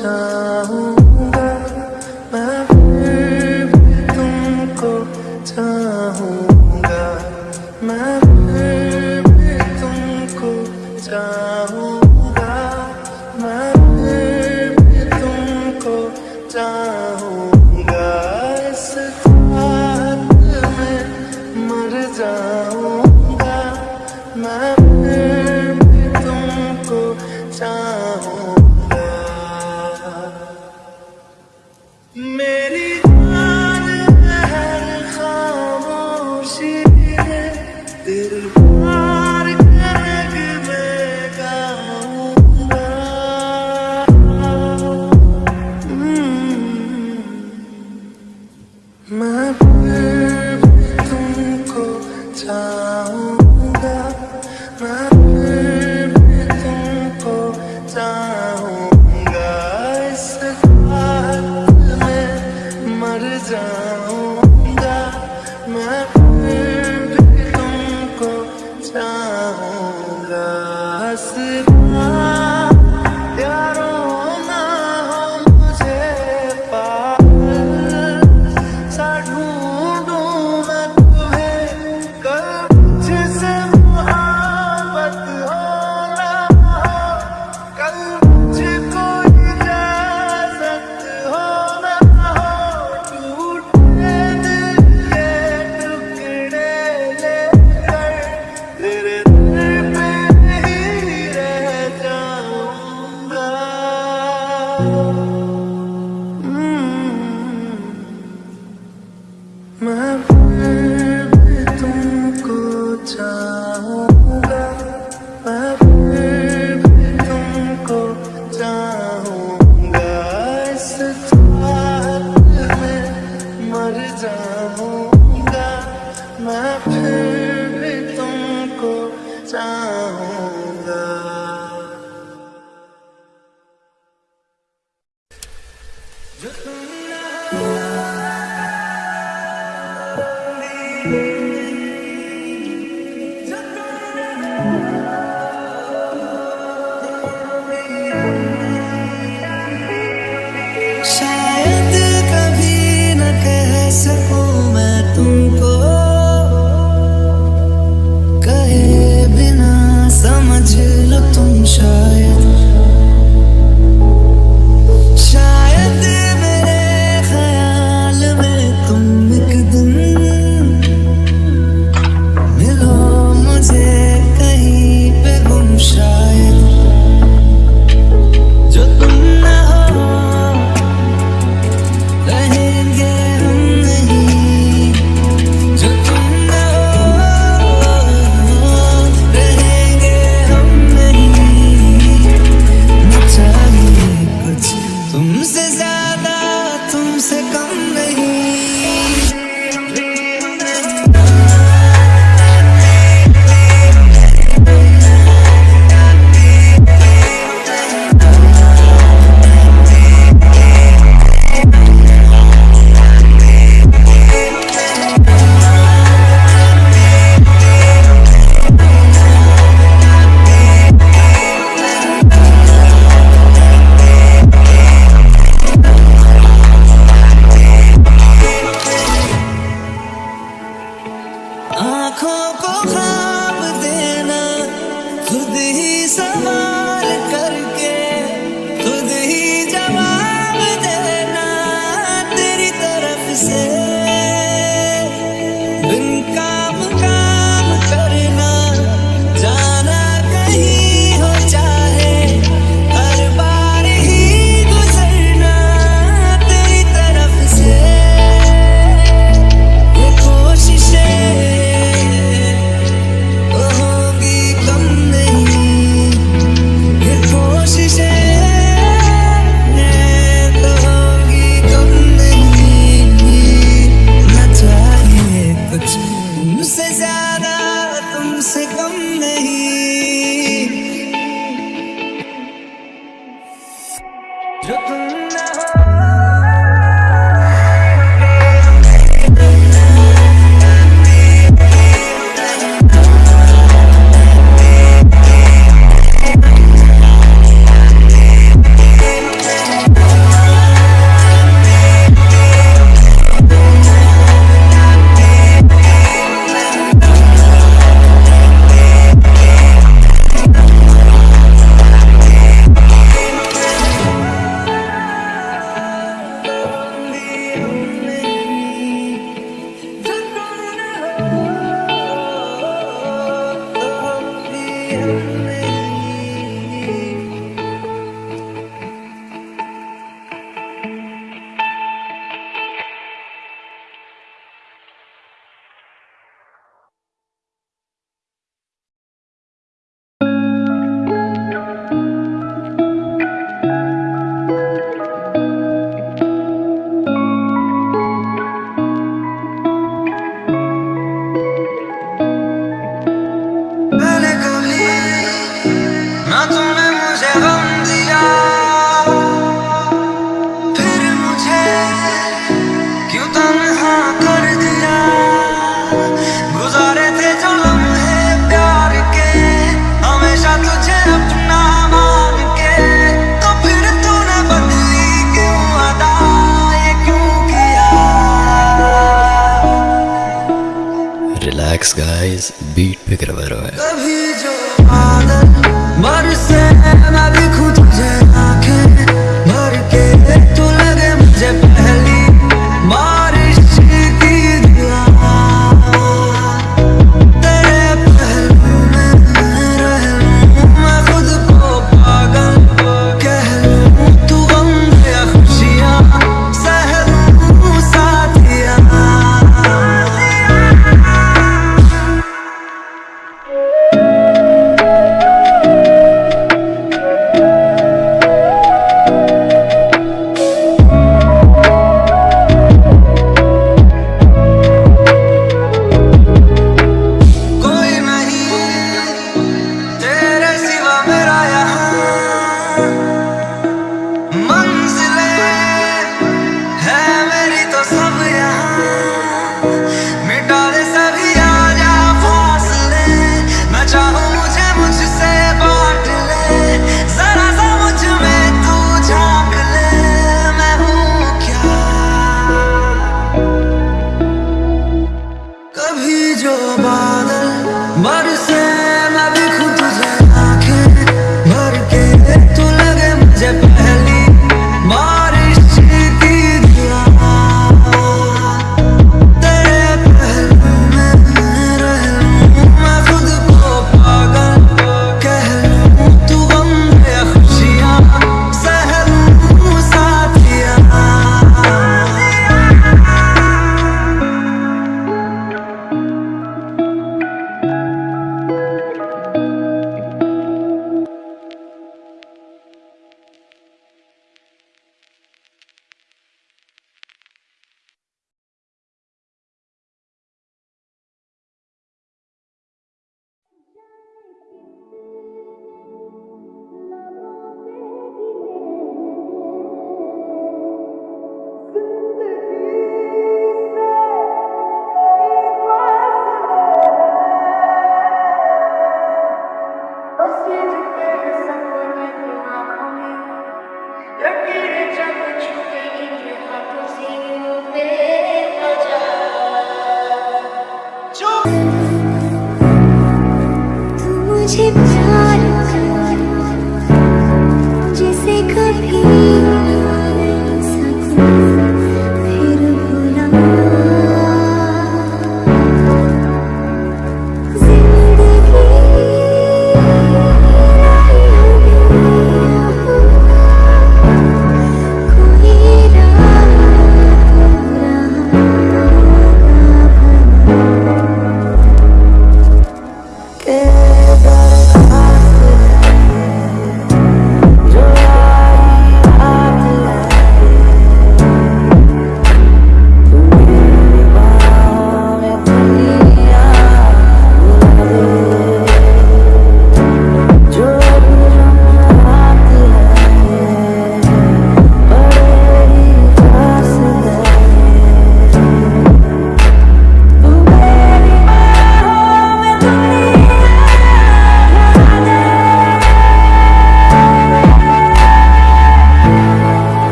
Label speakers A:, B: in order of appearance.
A: time.
B: Relax guys beat पे करवा रहा है